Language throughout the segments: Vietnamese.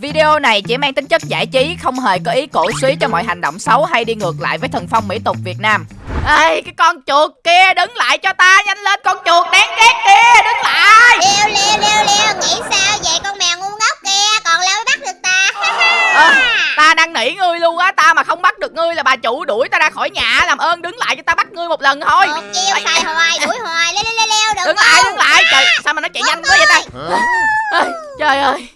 Video này chỉ mang tính chất giải trí, không hề có ý cổ suý cho mọi hành động xấu hay đi ngược lại với thần phong mỹ tục Việt Nam. Ê, cái con chuột kia đứng lại cho ta, nhanh lên con chuột đáng ghét kia, đứng lại. Leo leo leo leo Nghĩ sao vậy con mèo ngu ngốc kia Còn mới bắt được ta Ờ, ta đang nỉ ngươi luôn á, ta mà không bắt được ngươi là bà chủ đuổi ta ra khỏi nhà, làm ơn đứng lại cho ta bắt ngươi một lần thôi. Một chiêu xài hoài đuổi hoài Leo leo leo leo đừng Đứng lại, đứng lại, trời, sao mà nó chạy nhanh quá vậy ta? Ê, trời ơi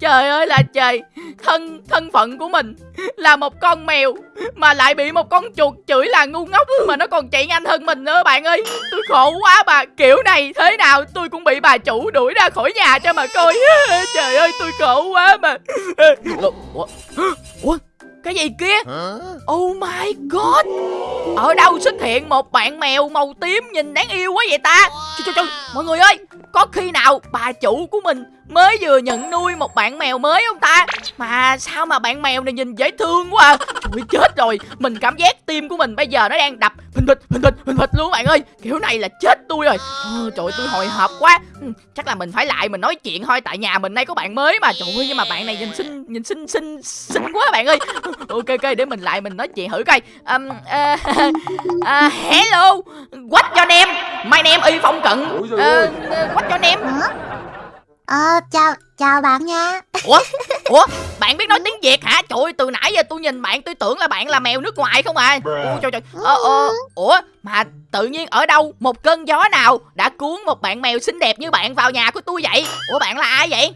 Trời ơi là trời. Thân thân phận của mình Là một con mèo Mà lại bị một con chuột chửi là ngu ngốc Mà nó còn chạy nhanh hơn mình nữa bạn ơi. Tôi khổ quá bà. Kiểu này thế nào? Tôi cũng bị bà chủ đuổi ra khỏi nhà cho mà coi. Trời ơi tôi khổ quá mà. Ủa, Ủa? Cái gì kia? Oh my god. Ở đâu xuất hiện một bạn mèo màu tím nhìn đáng yêu quá vậy ta? Trời, trời, trời, Mọi người ơi Có khi nào bà chủ của mình mới vừa nhận nuôi một bạn mèo mới không ta. Mà sao mà bạn mèo này nhìn dễ thương quá à? Trời chết rồi. Mình cảm giác tim của mình bây giờ nó đang đập. Phình phịch phình phịch phình phịch luôn bạn ơi. Kiểu này là chết tôi rồi. Ờ, Trời ơi, tôi hồi hộp quá. Ừ, Chắc là mình phải lại mình nói chuyện thôi. Tại nhà mình đây có bạn mới mà. Trời ơi nhưng mà bạn này nhìn xinh Nhìn xinh xinh xinh quá bạn ơi. Ok ok để mình lại mình nói chuyện thử coi. Um, uh, uh, Hello. What your name My name y phong cận. Uh, What your name? Ờ chào chào bạn nha. Ủa? Ủa? Bạn biết nói tiếng Việt hả? Trời ơi từ nãy giờ tôi nhìn bạn tôi tưởng là bạn là mèo nước ngoài không à? Ủa trời trời. Ờ, ờ, Ủa mà tự nhiên ở đâu Một cơn gió nào đã cuốn một bạn mèo xinh đẹp như bạn vào nhà của tôi vậy? Ủa bạn là ai vậy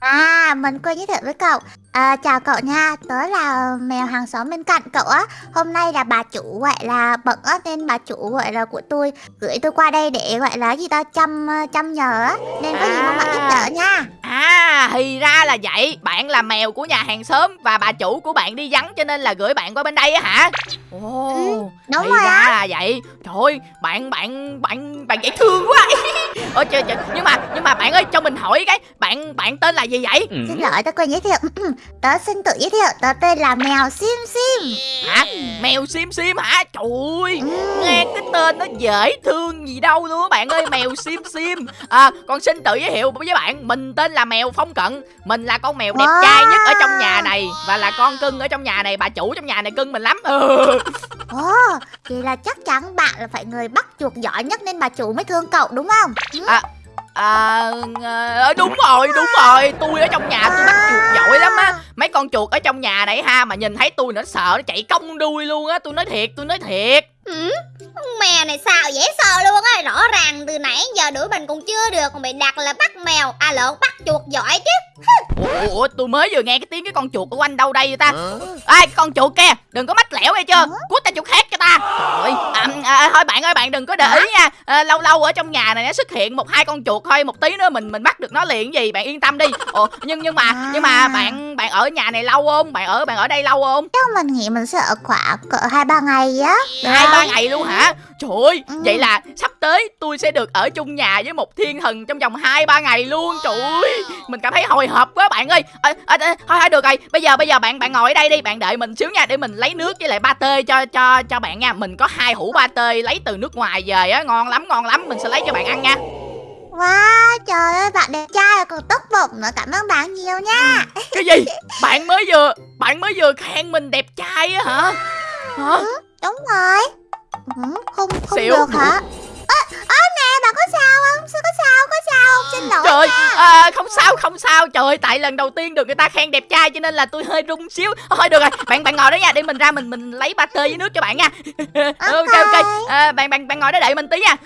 À mình quên giới thiệu với cậu. À, Chào cậu nha Tớ là mèo hàng xóm bên cạnh cậu á. Hôm nay là bà chủ gọi là bận á Nên bà chủ gọi là của tôi Gửi tôi qua đây để gọi là gì ta Chăm chăm nhờ á. Nên có gì mong bạn giúp đỡ nha. À thì ra là vậy. Bạn là mèo của nhà hàng xóm Và bà chủ của bạn đi vắng cho nên là gửi bạn qua bên đây á hả? Ồ Ừ, đúng thì rồi ra là vậy. Trời ơi bạn bạn bạn bạn dễ thương quá. Ôi trời trời. Nhưng mà nhưng mà bạn ơi cho mình hỏi cái Bạn bạn tên là gì vậy? Xin lỗi tớ quên giới thiệu. Tớ xin tự giới thiệu. Tớ tên là mèo Sim Sim. Hả mèo sim sim hả Trời ơi nghe cái tên nó dễ thương gì đâu luôn á bạn ơi mèo sim sim à con xin tự giới thiệu với bạn mình tên là mèo phong cận mình là con mèo đẹp Wow. trai nhất ở trong nhà này và là con cưng ở trong nhà này bà chủ trong nhà này cưng mình lắm ừ. Ồ Thì là chắc chắn bạn là phải người bắt chuột giỏi nhất Nên bà chủ mới thương cậu đúng không Ừ à ờ, ờ, đúng rồi đúng rồi. Tôi ở trong nhà tôi bắt chuột giỏi lắm á. Mấy con chuột ở trong nhà này ha mà nhìn thấy tôi nó sợ nó chạy cong đuôi luôn á. Tôi nói thiệt tôi nói thiệt. Ừ, con mèo này sao dễ sợ luôn á Rõ ràng từ nãy giờ đuổi mình còn chưa được Còn bị đặt là bắt mèo. À lộn bắt chuột giỏi chứ. Ủa, ủa, tôi mới vừa nghe cái tiếng cái con chuột ở quanh đâu đây vậy ta? Ai cái con chuột kia đừng có mách lẻo nghe chưa? Cút ta chuột khác cho ta. Trời ơi. À, à, thôi bạn ơi bạn đừng có để ý nha. À, lâu lâu ở trong nhà này nó xuất hiện một hai con chuột thôi một tí nữa mình mình bắt được nó liền gì bạn yên tâm đi. Ồ nhưng nhưng mà nhưng mà bạn bạn ở nhà này lâu không? Bạn ở bạn ở đây lâu không? Chắc mình nghĩ mình sẽ ở khoảng cỡ hai ba ngày á. Hai ba ngày luôn hả? Trời ơi Ừ. vậy là sắp tới tôi sẽ được ở chung nhà với một thiên thần trong vòng hai ba ngày luôn. Trời ơi mình cảm thấy hồi hộp quá bạn ơi. À, à, à, thôi thôi được rồi. Bây giờ bây giờ bạn bạn ngồi ở đây đi. Bạn đợi mình xíu nha để mình lấy nước với lại ba tê cho cho cho bạn nha. Mình có hai hũ ba tê lấy từ nước ngoài về á. Ngon lắm ngon lắm. Mình sẽ lấy cho bạn ăn nha. Wow trời ơi bạn đẹp trai còn tóc bụng nữa. Cảm ơn bạn nhiều nha. Cái gì? Bạn mới vừa bạn mới vừa khen mình đẹp trai á hả? Hả? Đúng rồi. Ừ, Không không Xỉu. được hả Ơ ơ nè bạn có sao không? Sao có sao có sao không? Xin lỗi Trời nha. à, không sao không sao. Trời tại lần đầu tiên được người ta khen đẹp trai cho nên là tôi hơi run xíu. Thôi được rồi. Bạn bạn ngồi đó nha. Để mình ra mình mình lấy ba tê với nước cho bạn nha. Ok ok. à, bạn bạn bạn ngồi đó đợi mình tí nha.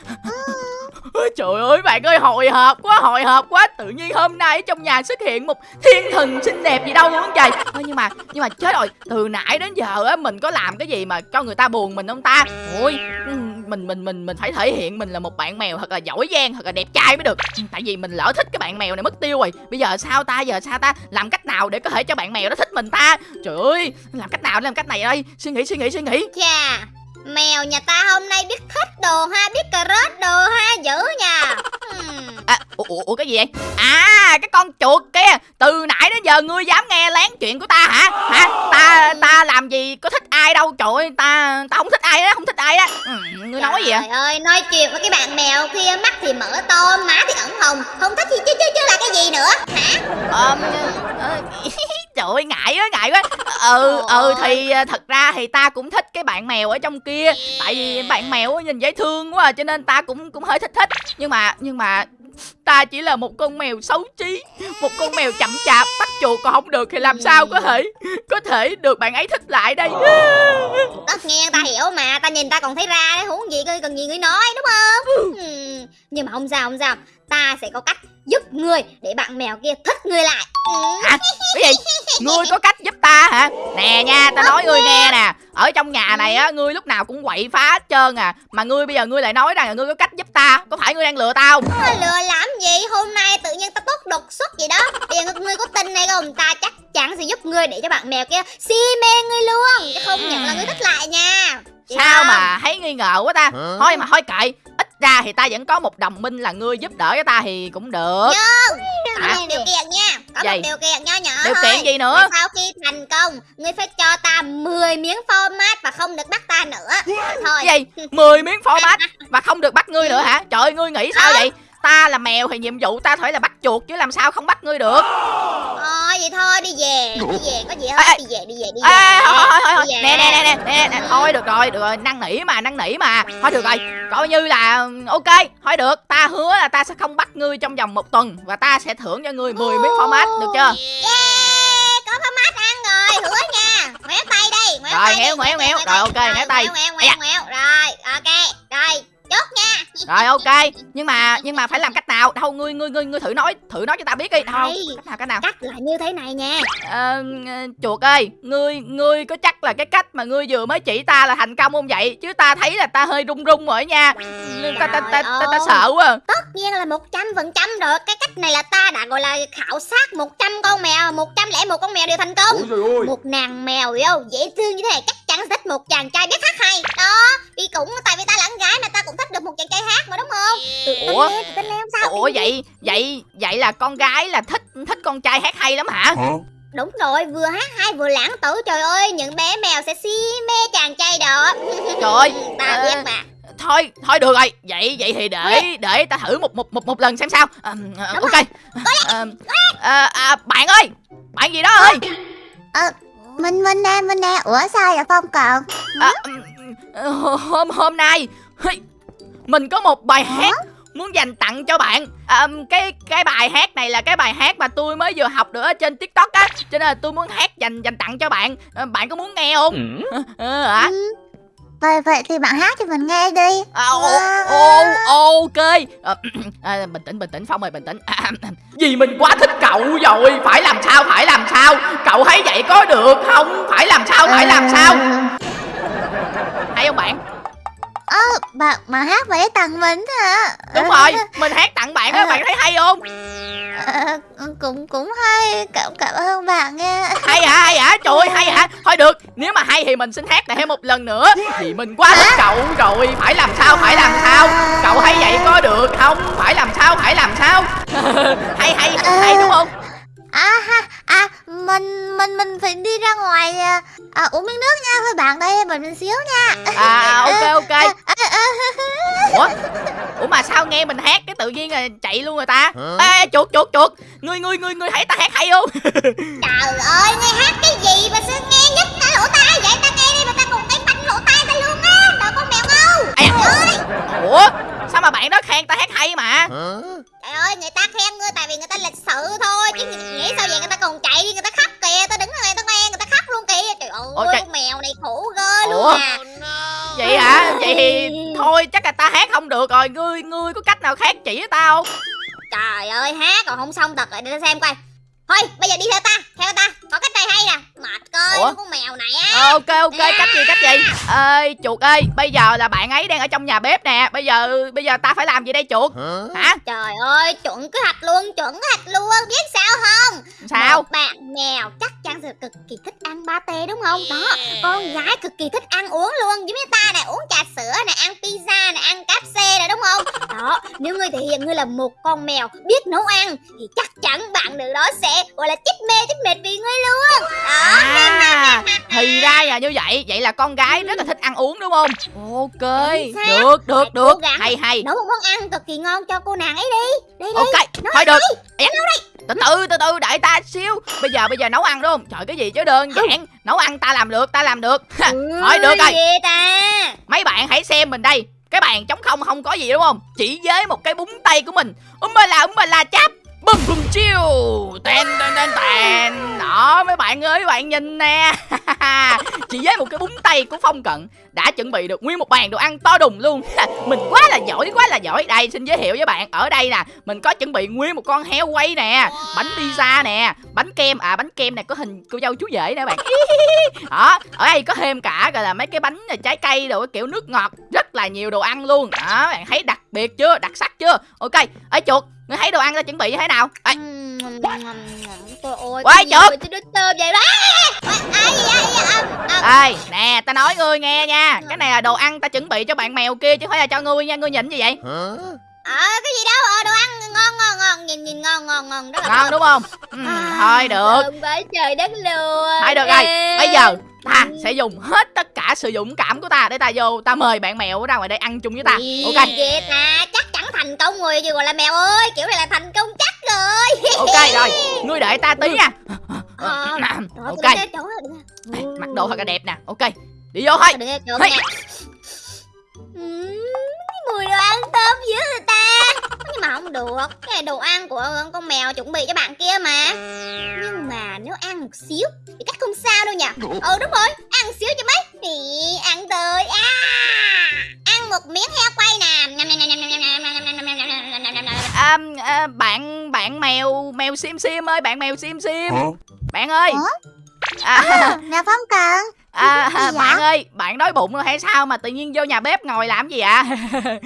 Ôi, Trời ơi bạn ơi hồi hộp quá hồi hộp quá. Tự nhiên hôm nay ở trong nhà xuất hiện một thiên thần xinh đẹp gì đâu luôn trời. Thôi nhưng mà nhưng mà chết rồi. Từ nãy đến giờ á mình có làm cái gì mà cho người ta buồn mình không ta? Ôi ừ, mình mình mình mình phải thể hiện mình là một bạn mèo thật là giỏi giang, thật là đẹp trai mới được. Ừ, tại vì mình lỡ thích cái bạn mèo này mất tiêu rồi. Bây giờ sao ta, giờ sao ta? Làm cách nào để có thể cho bạn mèo đó thích mình ta? Trời ơi, làm cách nào để làm cách này đây? Suy nghĩ suy nghĩ suy nghĩ. Chà, Mèo nhà ta hôm nay biết thích đồ ha, Biết cà rốt đồ ha Dữ nha Hmm. À, ủa, ủa, cái gì vậy? À cái con chuột kia. Từ nãy đến giờ ngươi dám nghe lén chuyện của ta hả? Hả? Ta ta làm gì? Có thích ai đâu? Trời ơi ta ta không thích ai đó Không thích ai đó ừ, Ngươi nói gì vậy? Trời ơi nói chuyện với cái bạn mèo kia Mắt thì mở to má thì ẩn hồng. Không thích thì chứ chứ chứ là cái gì nữa? Hả? Ờ, ờ, ơi ngại quá ngại quá. Ừ ừ thì à, thật ra thì ta cũng thích cái bạn mèo ở trong kia. Tại vì bạn mèo á nhìn dễ thương quá à, cho nên ta cũng cũng hơi thích thích. Nhưng mà nhưng mà ta chỉ là một con mèo xấu chí một con mèo chậm chạp bắt chuột còn không được thì làm sao có thể có thể được bạn ấy thích lại đây? Tất nhiên ta hiểu mà ta nhìn ta còn thấy ra đấy huống gì cần gì ngươi nói đúng không? Ừm, nhưng mà không sao không sao ta sẽ có cách giúp ngươi để bạn mèo kia thích ngươi lại. Hả? Cái gì? Ngươi có cách giúp ta hả? Nè nha ta nói ngươi nghe nè. Ở trong nhà này á ngươi lúc nào cũng quậy phá hết trơn à. Mà ngươi bây giờ ngươi lại nói rằng là ngươi có cách giúp ta. Có phải ngươi đang lừa tao không? Có lừa làm gì? Hôm nay tự nhiên ta tốt đột xuất vậy đó. Bây giờ ngươi có tin hay không? Ta chắc chắn sẽ giúp ngươi để cho bạn mèo kia si mê ngươi luôn. Chứ không nhận là ngươi thích lại nha. Sao không? mà thấy nghi ngờ quá ta? Thôi mà thôi kệ ra thì ta vẫn có một đồng minh là ngươi giúp đỡ cho ta thì cũng được. Có Hả? một điều kiện nha. Có Gì? một điều kiện nho nhỏ điều thôi. kiện gì nữa? Và sau khi thành công ngươi phải cho ta 10 miếng format và không được bắt ta nữa. Thôi. Gì? 10 miếng format và không được bắt ngươi nữa hả? Trời ơi ngươi nghĩ sao vậy ta là mèo thì nhiệm vụ ta phải là bắt chuột chứ làm sao không bắt ngươi được. Thôi vậy thôi đi về đi về có gì hết ê. đi về đi về đi về. Ê, thôi thôi thôi thôi. Đi về. nè nè nè nè nè nè. Thôi được rồi được rồi. Năn nỉ mà năn nỉ mà. Thôi được rồi. Coi như là ok. Thôi được. Ta hứa là ta sẽ không bắt ngươi trong vòng một tuần và ta sẽ thưởng cho ngươi 10 miếng format được chưa? Yeah, có format ăn rồi. Hứa nha. Ngoéo tay đây ngoéo Rồi, tay ngoéo, đi, ngoéo, ngoéo. Rồi, ok, ngoéo tay. ngoéo Ây da. ngoéo ngoéo. Rồi ok rồi chốt nha. Rồi ok. Nhưng mà nhưng mà phải làm cách nào? Đâu ngươi ngươi ngươi ngươi thử nói thử nói cho ta biết đi. Đâu Đây. cách nào cách nào? Cách là như thế này nha. Ờ, chuột ơi ngươi ngươi có chắc là cái cách mà ngươi vừa mới chỉ ta là thành công không vậy? Chứ ta thấy là ta hơi run run rồi nha. Ta ta ta ta, ta, ta sợ quá à. tất nhiên là một trăm phần trăm rồi. Cái cách này là ta đã gọi là khảo sát 100 con mèo một trăm lẻ một con mèo đều thành công. Một nàng mèo yêu dễ thương như thế. Này chắc chắn thích một chàng trai biết hát hay. Đó vì cũng tại vì ta là con gái mà ta cũng thích được một chàng trai hát mà đúng không? Ủa? tự tin lên không sao? Ủa vậy vậy vậy là con gái là thích thích con trai hát hay lắm hả? Đúng rồi vừa hát hay vừa lãng tử. Trời ơi những bé mèo sẽ si mê chàng trai đó. Trời ơi, ta ờ, biết mà. thôi thôi được rồi. Vậy vậy thì để để ta thử một một một một lần xem sao. Ờ, ờ, Đúng ok. Ờ, ờ, à, bạn ơi bạn gì đó ơi Mình mình nè mình nè. Ủa sao vậy Phong còn à, ừm, ờ, hôm hôm nay mình có một bài hát muốn dành tặng cho bạn. À, cái cái bài hát này là cái bài hát mà tôi mới vừa học được ở trên tiktok á cho nên là tôi muốn hát dành dành tặng cho bạn. À, bạn có muốn nghe không? Ờ hả? Ừ. Vậy vậy thì bạn hát cho mình nghe đi. À, ô, ô, ok. À, à, bình tĩnh bình tĩnh phong ơi bình tĩnh. À, vì mình quá thích cậu rồi. Phải làm sao phải làm sao? Cậu thấy vậy có được không? Phải làm sao phải làm sao? Hay không bạn? Ơ bạn mà hát vậy tặng mình hả? Đúng rồi mình hát tặng bạn á bạn thấy hay không Ờ, cũng cũng hay cảm cảm ơn bạn nha. Hay hả hay hả? Trời ơi hay hả? Thôi được nếu mà hay thì mình xin hát lại thêm một lần nữa. Thì mình quá thích cậu rồi phải làm sao phải làm sao? Cậu thấy vậy có được không? Phải làm sao phải làm sao? Hay hay hay đúng không? À ha à mình mình mình phải đi ra ngoài à, à, uống miếng nước nha thôi bạn đây mình mình xíu nha. À ok ok. À, à, à, ủa? Ủa mà sao nghe mình hát cái tự nhiên là chạy luôn rồi ta? Ê chuột chuột chuột. Ngươi ngươi ngươi ngươi thấy ta hát hay không? Trời ơi nghe hát cái gì mà sao nghe nhất cái lỗ tai vậy? Ta nghe ủa? Sao mà bạn đó khen ta hát hay mà? Trời ơi người ta khen ngươi tại vì người ta lịch sự thôi chứ nghĩ sao vậy người ta còn chạy đi người ta khóc kìa ta đứng ở đây ta nghe người ta khóc luôn kìa. Trời ơi trời. con mèo này khổ ghê luôn Ủa? à. Vậy hả? Vậy thì thôi chắc là ta hát không được rồi. Ngươi ngươi có cách nào khác chỉ tao? Không trời ơi hát còn không xong thật rồi để ta xem coi thôi bây giờ đi theo ta theo ta. Có cách này hay nè. Mệt coi Ủa? con mèo này á. Ờ, ok ok cách gì cách gì? Ơi chuột ơi bây giờ là bạn ấy đang ở trong nhà bếp nè. Bây giờ bây giờ ta phải làm gì đây chuột? Hả? Trời ơi chuẩn kế hoạch luôn chuẩn kế hoạch luôn. Biết sao không? Sao? Một bạn mèo chắc chắn sẽ cực kỳ thích ăn pate đúng không? Đó con gái cực kỳ thích ăn uống luôn. Giống như ta này uống trà sữa này ăn pizza này ăn cáp xe này đúng không? Đó nếu ngươi thể hiện ngươi là một con mèo biết nấu ăn thì chắc chắn bạn nữ đó sẽ gọi là chích mê chích mệt vì ngươi luôn. Đó. À thì ra à như vậy. Vậy là con gái rất là thích ăn uống đúng không? Ok được được được. hay hay. Nấu một món ăn cực kỳ ngon cho cô nàng ấy đi. Đi đi. Ok thôi được. Dạ. từ từ từ từ đợi ta xíu. Bây giờ bây giờ nấu ăn đúng không? Trời cái gì chứ đơn giản. Nấu ăn ta làm được ta làm được. Thôi được rồi. gì ta. Mấy bạn hãy xem mình đây. Cái bàn trống không không có gì đúng không? Chỉ với một cái búng tay của mình. Um la um la chắp bum bum chiêu. Ten ten ten ten. Đó, mấy bạn ơi, mấy bạn nhìn nè. Chỉ với một cái búng tay của phong cận đã chuẩn bị được nguyên một bàn đồ ăn to đùng luôn. Mình quá là giỏi, quá là giỏi. Đây, xin giới thiệu với bạn, ở đây nè, mình có chuẩn bị nguyên một con heo quay nè, bánh pizza nè, bánh kem à bánh kem này có hình cô dâu chú rể nè bạn. Đó, ở đây có thêm cả, gọi là mấy cái bánh trái cây đồ kiểu nước ngọt, rất là nhiều đồ ăn luôn. Đó, bạn thấy đặc biệt chưa? Đặc sắc chưa? Ok. Ở chuột ngươi thấy đồ ăn ta chuẩn bị như thế nào? Ê, Trời ơi, Quay mà tôi đứt tôm vậy đó. À, à, ê nè ta nói ngươi nghe nha. Cái này là đồ ăn ta chuẩn bị cho bạn mèo kia chứ không phải là cho ngươi nha. Ngươi nhìn gì vậy? À, cái gì đâu? Ờ, đồ ăn ngon ngon ngon. Nhìn nhìn ngon ngon ngon. Rất là ngon đúng không? Ừ, thôi được. trời đất luôn. Thôi được rồi. Bây giờ ta sẽ dùng hết tất cả sự dũng cảm của ta để ta vô ta mời bạn mèo ra ngoài đây ăn chung với ta. Ok. vậy ta chắc chắn thành công rồi gì gọi là mèo ơi kiểu này là thành công chắc rồi. Ok rồi ngươi đợi ta tí nha. Ờ, ok. đây, mặc đồ thật là đẹp nè. Ok đi vô thôi. Hey. mùi đồ ăn thơm dữ người ta nhưng mà không được cái này đồ ăn của con mèo chuẩn bị cho bạn kia mà nhưng mà nếu ăn một xíu thì cách không sao đâu nhỉ ừ đúng rồi ăn một xíu cho mấy thì ăn tới à ăn một miếng heo quay nè à, bạn bạn mèo mèo sim sim ơi bạn mèo sim sim bạn ơi à, à, nè phong cần à, vậy? bạn ơi bạn đói bụng rồi hay sao mà tự nhiên vô nhà bếp ngồi làm gì ạ?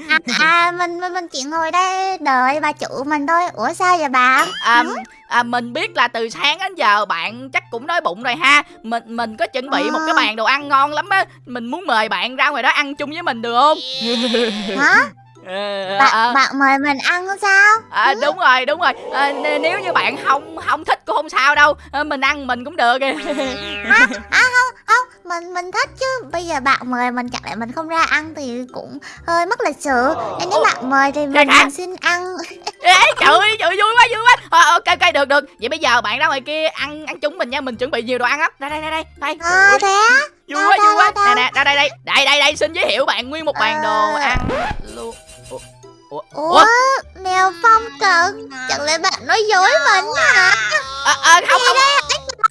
À, à mình, mình mình chỉ ngồi đây đợi bà chủ mình thôi. Ủa sao vậy bạn à, à, mình biết là từ sáng đến giờ bạn chắc cũng đói bụng rồi ha. Mình mình có chuẩn bị một cái À. bàn đồ ăn ngon lắm á. Mình muốn mời bạn ra ngoài đó ăn chung với mình được không? Hả? Ờ, bạn, ờ, bạn mời mình ăn sao? À, đúng rồi đúng rồi. À, nếu như bạn không không thích cũng không sao đâu. À, mình ăn mình cũng được. À, à mình mình thích chứ. Bây giờ bạn mời mình chẳng lẽ mình không ra ăn thì cũng hơi mất lịch sự nên nếu Ồ. bạn mời thì Kìa mình, mình xin ăn. Ê, trời ơi trời vui quá vui quá. À, ok ok được được. Vậy bây giờ bạn ra ngoài kia ăn ăn chung mình nha. Mình chuẩn bị nhiều đồ ăn lắm. Ra đây đây đây. Đây. À, thế á? Vui quá vui quá. nè nè ra đây đây đây. Đây đây xin giới thiệu bạn nguyên một bàn đồ Ờ. ăn luôn. Ủa? ủa mèo Phong Cần chẳng lẽ bạn nói dối mình hả? À, à, không không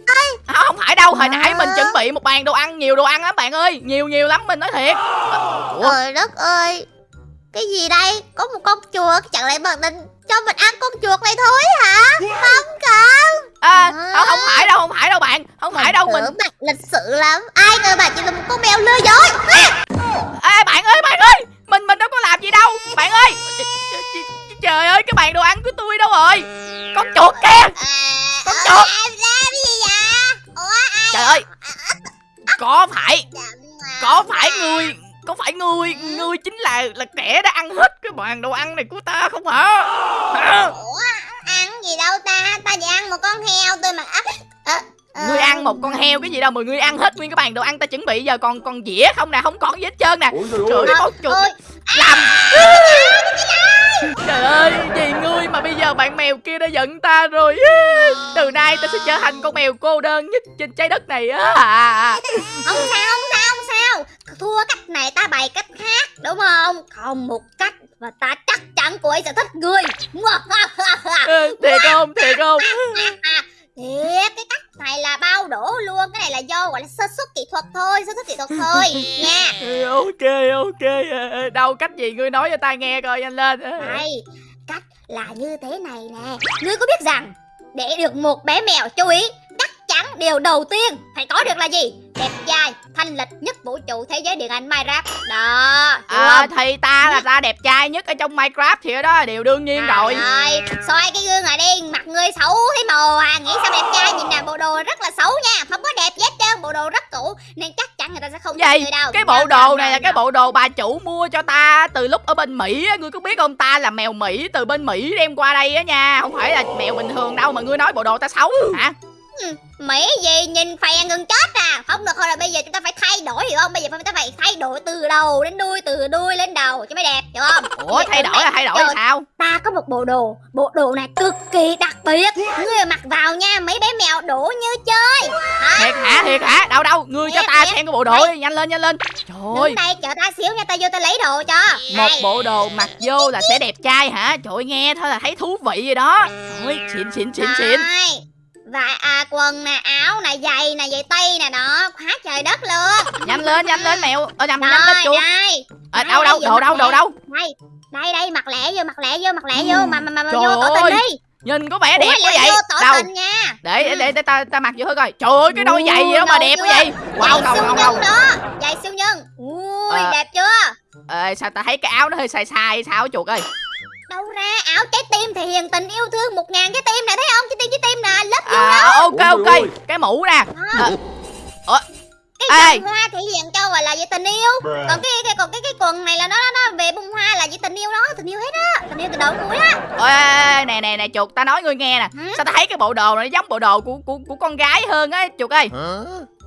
không không phải đâu hồi nãy mình chuẩn bị một bàn đồ ăn nhiều đồ ăn lắm bạn ơi nhiều nhiều lắm mình nói thiệt. À, ủa? Trời đất ơi cái gì đây? Có một con chuột chẳng lẽ bạn định cho mình ăn con chuột này thôi hả? Cần. À, không, không phải đâu không phải đâu bạn không phải đâu mình bạn lịch sự lắm. Ai ngờ bạn chỉ là một con mèo lừa dối. Ê bạn ơi bạn ơi Mình mình đâu có làm gì đâu Bạn ơi. Trời ơi cái bàn đồ ăn của tôi đâu rồi? Con chuột kìa à, Con chuột. em làm gì vậy Trời ơi Có phải mà? Có phải người Có phải người Người chính là là kẻ đã ăn hết cái bàn đồ ăn này của ta không hả? Ủa ăn gì đâu ta? Ta chỉ ăn một con heo tôi mà. À, à, à, Ngươi ăn một con heo cái gì đâu mà ngươi ăn hết nguyên cái bàn đồ ăn ta chuẩn bị giờ còn còn dĩa không nè không còn gì hết trơn nè. Trời ơi. con chuột làm Trời ơi vì ngươi mà bây giờ bạn mèo kia đã giận ta rồi. Từ nay ta sẽ trở thành con mèo cô đơn nhất trên trái đất này á. Không sao không sao không sao? Thua cách này ta bày cách khác đúng không? Còn một cách và ta chắc chắn cô ấy sẽ thích ngươi. Thiệt không thiệt không. Thiệt cái cách này là bao đổ luôn cái này là do gọi là sơ xuất kỹ thuật thôi sơ xuất kỹ thuật thôi nha. Ok ok Ờ, Đâu cách gì ngươi nói cho ta nghe coi nhanh lên. Đây cách là như thế này nè. Ngươi có biết rằng để được một bé mèo chú ý chắn điều đầu tiên phải có được là gì đẹp trai thanh lịch nhất vũ trụ thế giới điện ảnh minecraft đó À không? thì ta là ta đẹp trai nhất ở trong Minecraft thì đó là điều đương nhiên rồi Rồi, soi cái gương này đi, mặt ngươi xấu thấy mồ à, nghĩ sao đẹp trai, nhìn nè bộ đồ rất là xấu nha, không có đẹp hết trơn, bộ đồ rất cũ, nên chắc chắn người ta sẽ không Vậy đâu. cái bộ đâu, đồ này là cái bộ đồ bà chủ mua cho ta từ lúc ở bên Mỹ á, ngươi có biết không ta là mèo Mỹ từ bên Mỹ đem qua đây á nha, không phải là mèo bình thường đâu mà ngươi nói bộ đồ ta xấu hả? Mỹ gì? Nhìn phè gần chết à. Không được thôi là bây giờ chúng ta phải thay đổi hiểu không? Bây giờ chúng ta phải thay đổi từ đầu đến đuôi Từ đuôi lên đầu cho mới đẹp hiểu không? Ủa thay đổi là thay đổi là sao? Ta có một bộ đồ Bộ đồ này cực kỳ đặc biệt. Người mặc vào nha mấy bé mèo đổ như chơi. Thiệt hả thiệt hả? Đâu đâu ngươi cho ta xem cái bộ đồ đi nhanh lên nhanh lên. Trời ơi. Đây chờ ta xíu nha ta vô ta lấy đồ cho. Một bộ đồ mặc vô là sẽ đẹp trai hả? Trời ơi, nghe thôi là thấy thú vị rồi đó. Trời ơi xịn xịn xịn xịn Và à, quần nè, áo nè, giày nè, giày tây nè đó, quá trời đất luôn. nhanh lên nhanh lên mèo ở nhầm Rồi, nhanh lên chuột đây. à, đâu đâu đồ đâu đồ đâu Đây, đây đây mặc lẹ vô, mặc lẹ vô, mặc lẹ vô mà mà mà, mà vô tỏ tình đi. nhìn có vẻ đẹp Ủa, quá vậy đâu tình nha. để để Ừ. để, để ta ta mặc vô thử coi trời ơi cái đôi giày gì đâu mà đẹp quá vậy wow ngầu nhân ngầu đó, giày siêu nhân. Ui, Ờ. đẹp chưa? Ê, sao ta thấy cái áo nó hơi sai sai sao chuột ơi Đâu ra áo trái tim thể hiện tình yêu thương một ngàn trái tim Ôi, ôi. cái mũ nè đó. Ờ, Cái Ê. vòng hoa thể hiện cho gọi là về tình yêu. Còn cái, cái còn cái cái quần này là nó nó về bông hoa là về tình yêu đó, tình yêu hết á, tình yêu từ đầu cuối á. Ê, nè nè nè chuột ta nói ngươi nghe nè Hả? sao ta thấy cái bộ đồ này giống bộ đồ của của của con gái hơn á chuột ơi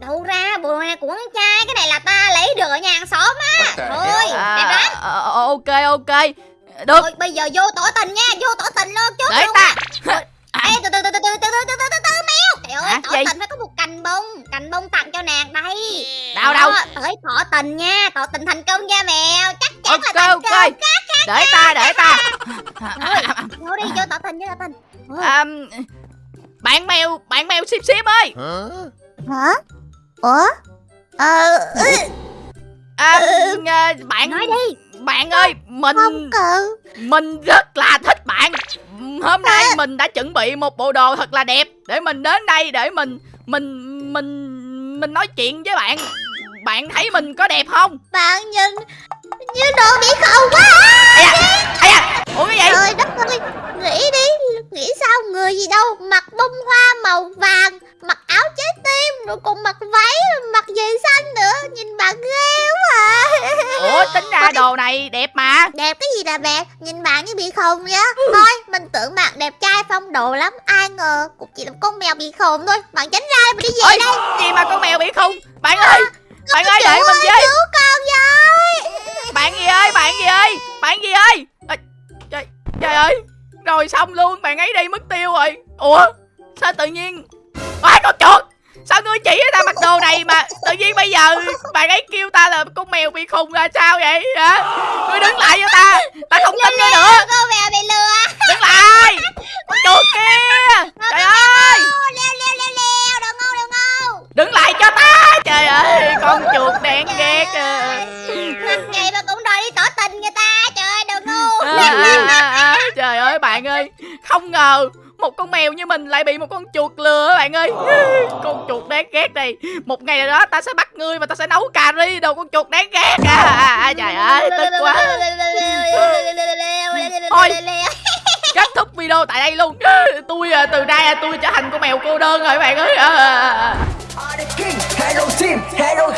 Đâu ra bộ này của con trai Cái này là ta lấy được ở nhà hàng xóm á Thôi à, đẹp lắm ờ, ờ, ok ok được Thôi bây giờ vô tỏ tình nha Vô tỏ tình luôn chút để ta Ê từ từ từ từ từ từ từ từ từ từ từ mèo Trời ơi Hả? tỏ Gì? tình phải có một cành bông Cành bông tặng cho nàng đây. Đâu đâu? Tới tỏ tình nha Tỏ tình thành công nha mèo. Chắc chắn ok là thành ok. công. Để ta để ta. Vô đi vô tỏ tình vô tỏ tình. À, bạn mèo bạn mèo xíp xíp ơi. Hả? Ủa? Ờ, à, à, bạn Nói đi bạn ơi mình không cần mình rất là thích bạn. Hôm nay mình đã chuẩn bị một bộ đồ thật là đẹp để mình đến đây để mình mình mình mình nói chuyện với bạn. Bạn thấy mình có đẹp không? Bạn nhìn như đồ bị khầu quá. Ây ây da. Ủa cái gì? Trời đất ơi Nghĩ đi Nghĩ sao người gì đâu. Mặc bông hoa màu vàng Mặc áo trái tim Rồi còn mặc váy này đẹp mà. Đẹp cái gì là đẹp? Nhìn bạn như bị khùng vậy Thôi mình tưởng bạn đẹp trai phong độ lắm. Ai ngờ cũng chỉ là con mèo bị khùng thôi. Bạn tránh ra mình đi về ôi đây. gì mà con mèo bị khùng? Bạn ơi bạn ơi để mình với. Cứu con với bạn gì ơi bạn gì ơi bạn gì ơi? Ê, trời trời ơi. Rồi xong luôn bạn ấy đi mất tiêu rồi. Ủa sao tự nhiên? Ai con chuột sao ngươi chỉ ta mặc đồ này mà tự nhiên bây giờ bạn ấy kêu ta là con mèo bị khùng là sao vậy hả? Ngươi đứng lại cho ta ta không tin ngươi nữa. Cô mèo bị lừa. Đứng lại. Con chuột kia trời ơi. Leo leo leo leo. Đồ ngu đồ ngu. Đứng lại cho ta. Trời ơi con chuột đen ghét à. Mặt vậy mà cũng đòi đi tỏ tình người ta. Trời ơi ngu. À, à, à, à, trời ơi bạn ơi. Không ngờ một con mèo như mình lại bị một con chuột lừa bạn ơi. Con chuột đáng ghét này. Một ngày nào đó ta sẽ bắt ngươi và ta sẽ nấu cà ri đồ con chuột đáng ghét. À, à, à trời ơi tức quá. Thôi. kết thúc video tại đây luôn. Tôi à, từ nay à, tôi trở thành con mèo cô đơn rồi bạn ơi. À, à, à. Hello Team, Hello